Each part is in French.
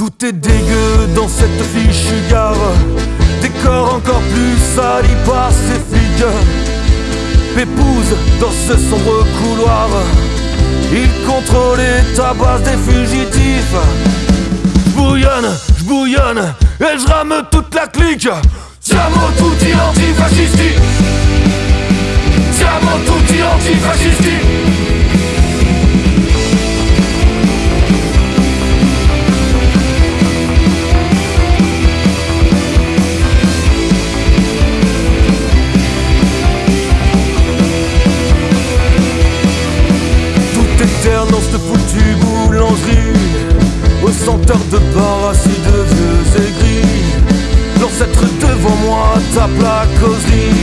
Tout est dégueu dans cette fichue gare. Décor encore plus sali par ces flics Pépouze dans ce sombre couloir. Il contrôle et tabasse des fugitifs. J'bouillonne, j'bouillonne et j'rame toute la clique. Tutti foutue boulangerie Au senteur de bar assis de vieux aigris. L'ancêtre devant moi tape la causerie.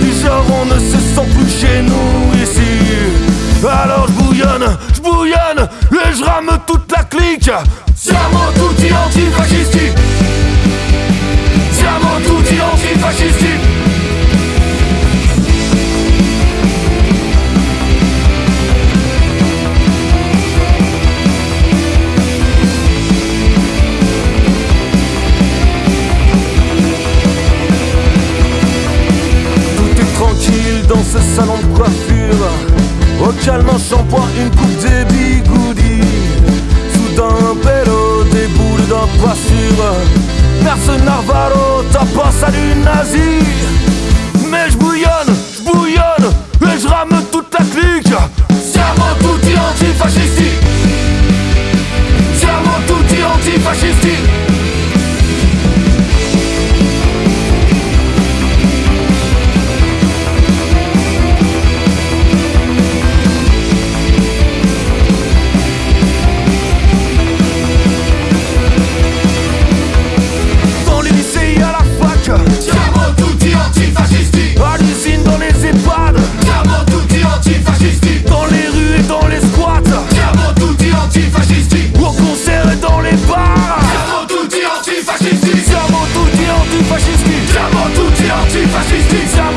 Du genre on ne se sent plus chez nous ici. Alors j'bouillonne, j'bouillonne et j'rame toute la clique salon de coiffure. Au calme shampoing, une coupe des bigoudis Soudain un pélo, des boules d'un pas sûr Personne Narvalo, t'as pas salut nazi teacher.